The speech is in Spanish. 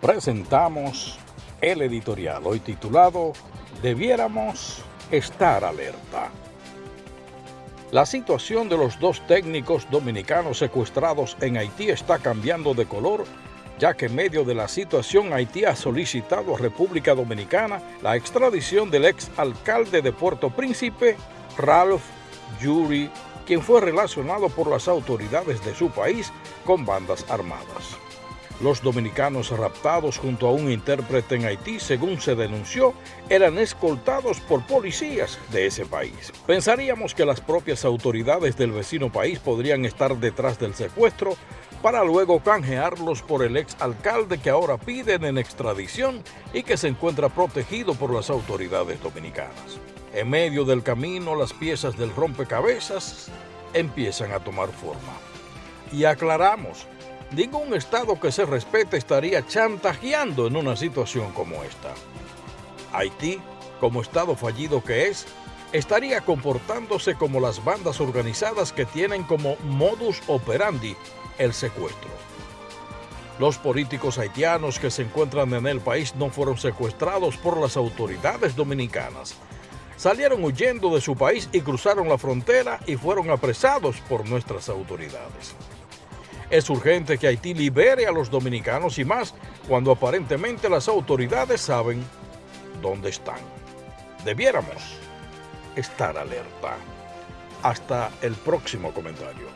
presentamos el editorial hoy titulado Debiéramos estar alerta. La situación de los dos técnicos dominicanos secuestrados en Haití está cambiando de color, ya que en medio de la situación Haití ha solicitado a República Dominicana la extradición del ex alcalde de Puerto Príncipe, Ralph Yuri, quien fue relacionado por las autoridades de su país con bandas armadas. Los dominicanos raptados junto a un intérprete en Haití, según se denunció, eran escoltados por policías de ese país. Pensaríamos que las propias autoridades del vecino país podrían estar detrás del secuestro para luego canjearlos por el ex alcalde que ahora piden en extradición y que se encuentra protegido por las autoridades dominicanas. En medio del camino, las piezas del rompecabezas empiezan a tomar forma. Y aclaramos, ningún Estado que se respete estaría chantajeando en una situación como esta. Haití, como Estado fallido que es, estaría comportándose como las bandas organizadas que tienen como modus operandi el secuestro. Los políticos haitianos que se encuentran en el país no fueron secuestrados por las autoridades dominicanas. Salieron huyendo de su país y cruzaron la frontera y fueron apresados por nuestras autoridades. Es urgente que Haití libere a los dominicanos y más cuando aparentemente las autoridades saben dónde están. Debiéramos estar alerta. Hasta el próximo comentario.